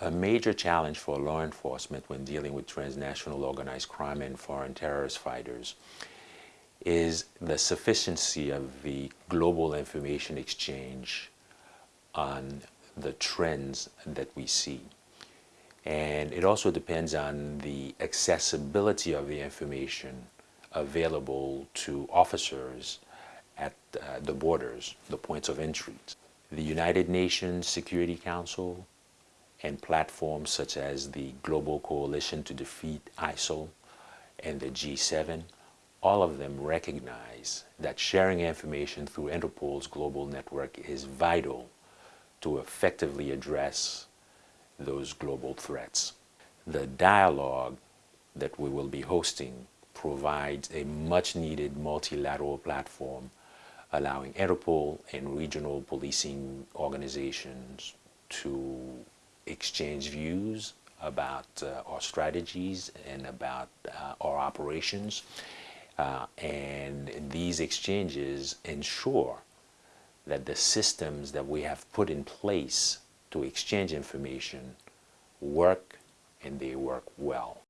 A major challenge for law enforcement when dealing with transnational organized crime and foreign terrorist fighters is the sufficiency of the global information exchange on the trends that we see. And it also depends on the accessibility of the information available to officers at uh, the borders, the points of entry. The United Nations Security Council and platforms such as the Global Coalition to Defeat ISIL and the G7, all of them recognize that sharing information through Interpol's global network is vital to effectively address those global threats. The dialogue that we will be hosting provides a much needed multilateral platform allowing Interpol and regional policing organizations to exchange views about uh, our strategies and about uh, our operations. Uh, and these exchanges ensure that the systems that we have put in place to exchange information work and they work well.